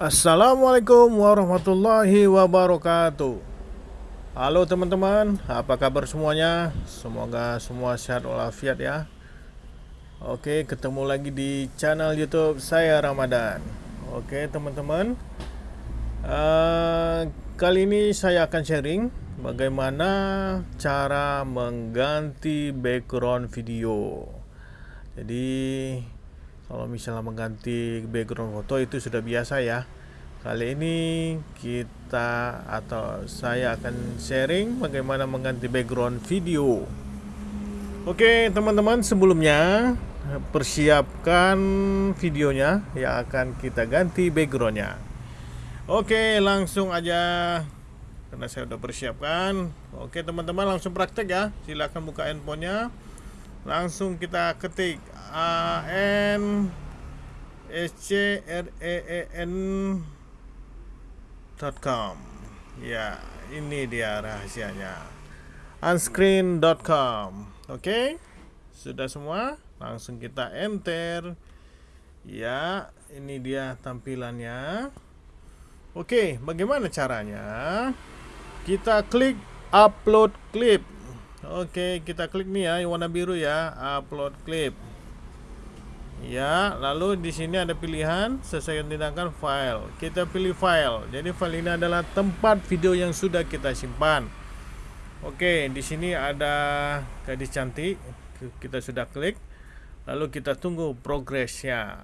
Assalamualaikum warahmatullahi wabarakatuh. Halo teman-teman, apa kabar semuanya? Semoga semua sehat walafiat ya. Oke, ketemu lagi di channel youtube saya Ramadan. Oke teman-teman. Uh, Kali ini saya akan sharing Bagaimana cara mengganti background video. Jadi kalau misalnya mengganti background foto itu sudah biasa ya. Kali ini kita atau saya akan sharing bagaimana mengganti background video. Oke teman-teman sebelumnya persiapkan videonya yang akan kita ganti backgroundnya. Oke langsung aja. Karena saya sudah persiapkan. Oke teman-teman langsung praktek ya. Silahkan buka handphonenya. Langsung kita ketik A N S C R E E N .com. Ya ini dia rahasianya. Unscreen.com oke? Okay? sudah semua? Langsung kita enter. Ya ini dia tampilannya. Oke okay, bagaimana caranya? Kita klik upload clip. Oke, kita klik nih ya, warna biru ya, upload clip. Ya, lalu di sini ada pilihan selesaikan tindakan file. Kita pilih file. Jadi file ini adalah tempat video yang sudah kita simpan. Oke, di sini ada gadis cantik. Kita sudah klik. Lalu kita tunggu progresnya.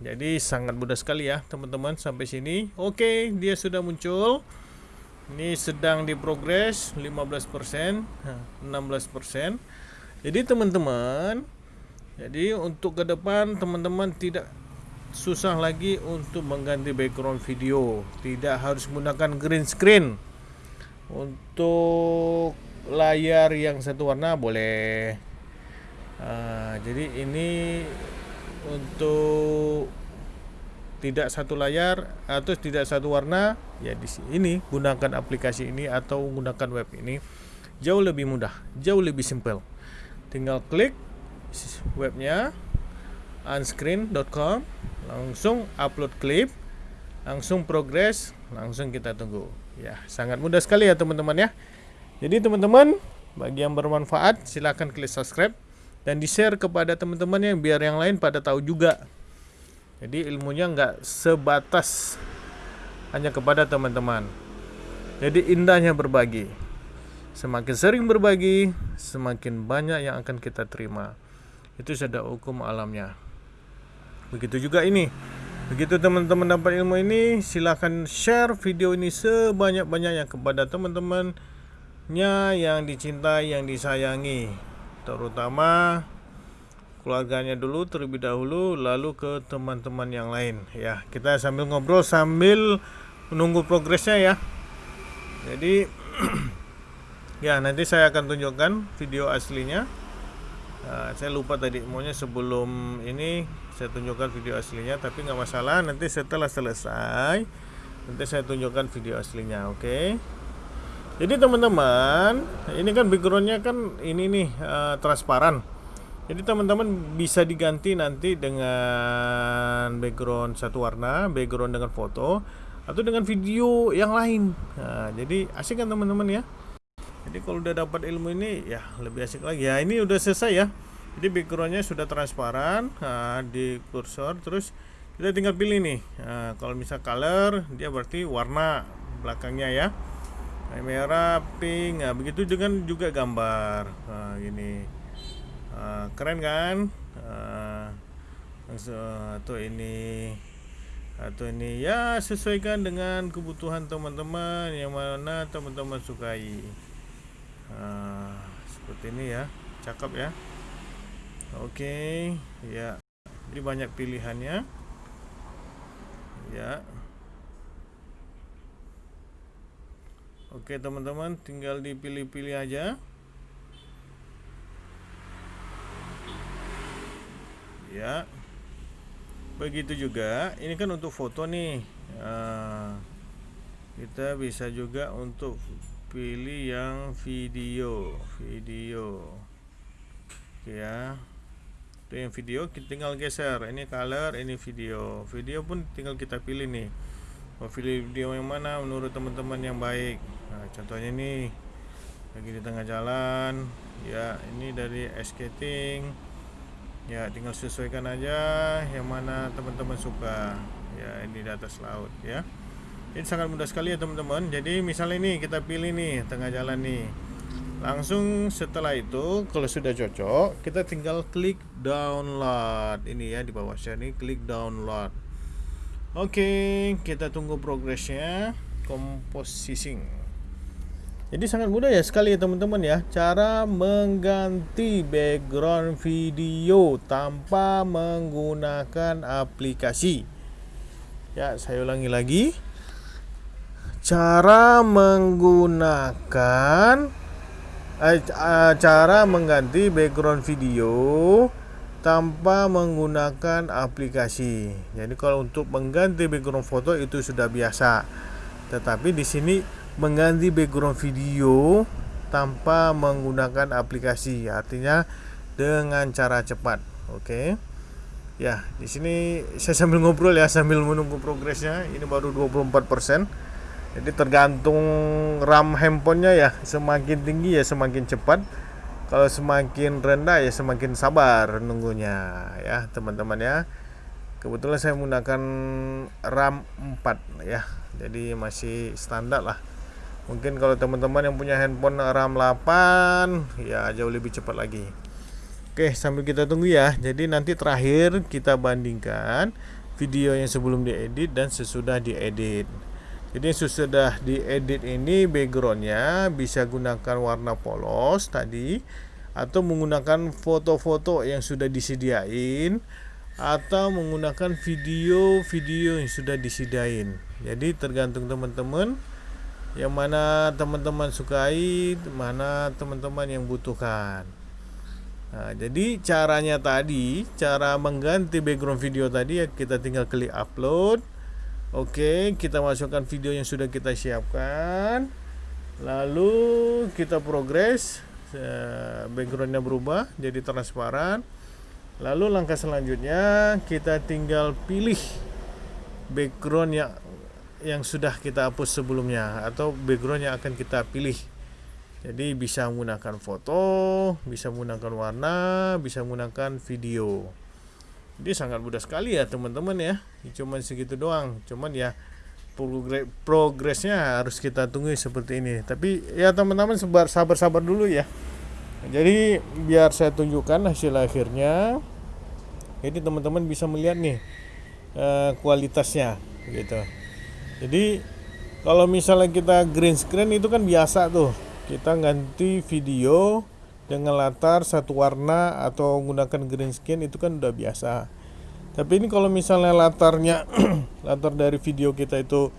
Jadi sangat mudah sekali ya, teman-teman sampai sini. Oke, dia sudah muncul ini sedang diprogres 15% 16% jadi teman-teman jadi untuk ke depan teman-teman tidak susah lagi untuk mengganti background video. Tidak harus menggunakan green screen. Untuk layar yang satu warna boleh. Uh, jadi ini untuk tidak satu layar atau tidak satu warna ya di sini gunakan aplikasi ini atau gunakan web ini. Jauh lebih mudah jauh lebih simple tinggal klik webnya unscreen.com langsung upload klip langsung progress langsung kita tunggu ya sangat mudah sekali ya teman-teman ya jadi teman-teman bagi yang bermanfaat silahkan klik subscribe dan di share kepada teman-teman yang biar yang lain pada tahu juga jadi ilmunya nggak sebatas hanya kepada teman-teman. Jadi indahnya berbagi. Semakin sering berbagi, semakin banyak yang akan kita terima. Itu sudah hukum alamnya. Begitu juga ini. Begitu teman-teman dapat ilmu ini, silahkan share video ini sebanyak-banyaknya kepada teman-temannya yang dicintai, yang disayangi. Terutama keluarganya dulu terlebih dahulu lalu ke teman-teman yang lain ya kita sambil ngobrol sambil menunggu progresnya ya jadi ya nanti saya akan tunjukkan video aslinya nah, saya lupa tadi maunya sebelum ini saya tunjukkan video aslinya tapi nggak masalah nanti setelah selesai nanti saya tunjukkan video aslinya oke okay? jadi teman-teman ini kan backgroundnya kan ini nih uh, transparan jadi teman-teman bisa diganti nanti dengan background satu warna, background dengan foto atau dengan video yang lain. Nah, jadi asik kan teman-teman ya. Jadi kalau udah dapat ilmu ini ya lebih asik lagi. Ya ini udah selesai ya. Jadi backgroundnya sudah transparan nah, di kursor terus kita tinggal pilih nih. Nah, kalau misal color dia berarti warna belakangnya ya. Nah, merah, pink. Nah, begitu dengan juga gambar. Nah, gini. Ah, keren kan uh, atau ini atau ini ya sesuaikan dengan kebutuhan teman-teman yang mana teman-teman sukai uh, seperti ini ya cakep ya. Oke okay, ya. Jadi banyak pilihannya. Ya. Oke teman-teman tinggal dipilih-pilih aja. Ya. Begitu juga ini kan untuk foto nih. Nah, kita bisa juga untuk pilih yang video video. Ya. Itu yang video kita tinggal geser. Ini color ini video. Video pun tinggal kita pilih nih. Mau pilih video yang mana menurut teman-teman yang baik. Nah contohnya ini. Lagi di tengah jalan. Ya ini dari skating. Ya tinggal sesuaikan aja yang mana teman-teman suka. Ya ini di atas laut ya ini sangat mudah sekali ya teman-teman. Jadi misalnya ini kita pilih nih tengah jalan nih. Langsung setelah itu kalau sudah cocok kita tinggal klik download. Ini ya di bawah sini klik download. Oke kita tunggu progresnya. Compositing jadi sangat mudah ya sekali ya teman-teman ya. Cara mengganti background video tanpa menggunakan aplikasi. Ya, saya ulangi lagi. Cara menggunakan eh, eh, cara mengganti background video tanpa menggunakan aplikasi. Jadi kalau untuk mengganti background foto itu sudah biasa. Tetapi di sini mengganti background video tanpa menggunakan aplikasi artinya dengan cara cepat oke okay? ya di sini saya sambil ngobrol ya sambil menunggu progresnya ini baru 24% jadi tergantung RAM handphonenya ya. Semakin tinggi ya semakin cepat. Kalau semakin rendah ya semakin sabar nunggunya ya teman-teman ya. Kebetulan saya menggunakan RAM 4 ya. Jadi masih standar lah. Mungkin kalau teman-teman yang punya handphone RAM 8 ya jauh lebih cepat lagi. Oke sambil kita tunggu ya. Jadi nanti terakhir kita bandingkan video yang sebelum diedit dan sesudah diedit jadi sesudah diedit ini backgroundnya bisa gunakan warna polos tadi atau menggunakan foto-foto yang sudah disediain atau menggunakan video-video yang sudah disediain jadi tergantung teman-teman yang mana teman-teman sukai, mana teman-teman yang butuhkan. Nah, jadi caranya tadi, cara mengganti background video tadi ya kita tinggal klik upload. Oke, kita masukkan video yang sudah kita siapkan. Lalu kita progres eh, backgroundnya berubah jadi transparan. Lalu langkah selanjutnya kita tinggal pilih background yang yang sudah kita hapus sebelumnya atau background yang akan kita pilih jadi bisa menggunakan foto bisa menggunakan warna bisa menggunakan video jadi sangat mudah sekali ya teman-teman ya. Cuman segitu doang. Cuman ya progresnya harus kita tunggu seperti ini. Tapi ya teman-teman sabar-sabar dulu ya. Jadi biar saya tunjukkan hasil akhirnya. Jadi teman-teman bisa melihat nih eh, kualitasnya gitu. Jadi kalau misalnya kita green screen itu kan biasa tuh. Kita ganti video dengan latar satu warna atau menggunakan green screen itu kan udah biasa. Tapi ini kalau misalnya latarnya latar dari video kita itu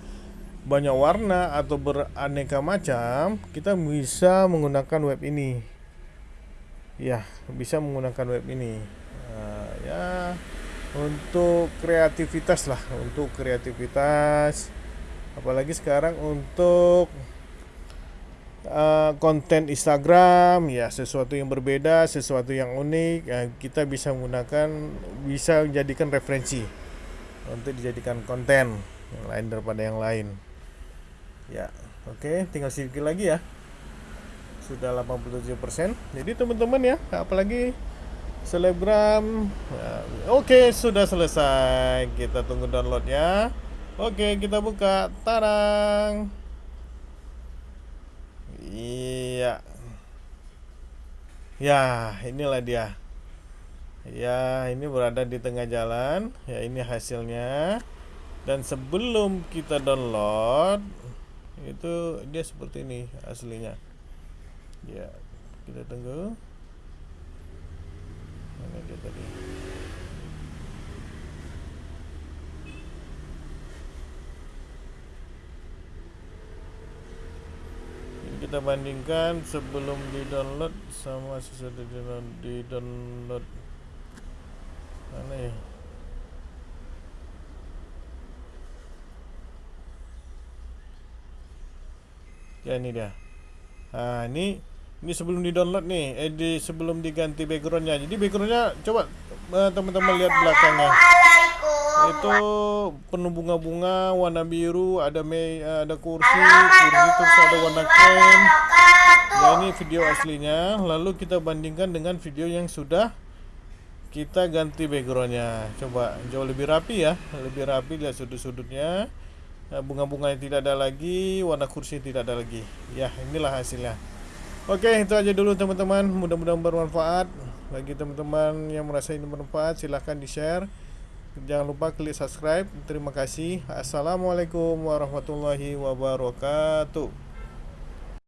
banyak warna atau beraneka macam kita bisa menggunakan web ini. Ya bisa menggunakan web ini. Nah, ya untuk kreativitas lah untuk kreativitas. Apalagi sekarang untuk uh, konten Instagram ya sesuatu yang berbeda sesuatu yang unik ya, kita bisa menggunakan bisa menjadikan referensi untuk dijadikan konten yang lain daripada yang lain. Ya oke okay, tinggal sedikit lagi ya. Sudah 87% jadi teman-teman ya apalagi selebgram ya, oke okay, sudah selesai. Kita tunggu downloadnya. Oke, kita buka. Tarang. Iya. Ya, inilah dia. Ya, ini berada di tengah jalan. Ya, ini hasilnya. Dan sebelum kita download, itu dia seperti ini aslinya. Ya, kita tunggu. Mana dia tadi? Kita bandingkan sebelum di download sama sesudah di download mana ya? Ya ini dia. Nah ini ini sebelum di download nih eh di sebelum diganti backgroundnya. Jadi backgroundnya coba eh, teman-teman lihat belakangnya itu penuh bunga-bunga warna biru ada me ada kursi kursi terus ada warna krem. ya ini video aslinya. Lalu kita bandingkan dengan video yang sudah kita ganti backgroundnya. Coba jauh lebih rapi ya lebih rapi lihat sudut-sudutnya. Nah, bunga-bunga yang tidak ada lagi warna kursi tidak ada lagi. Ya inilah hasilnya. Oke itu aja dulu teman-teman. Mudah-mudahan bermanfaat. Bagi teman-teman yang merasa ini bermanfaat silahkan di share jangan lupa klik subscribe. Terima kasih. Assalamualaikum warahmatullahi wabarakatuh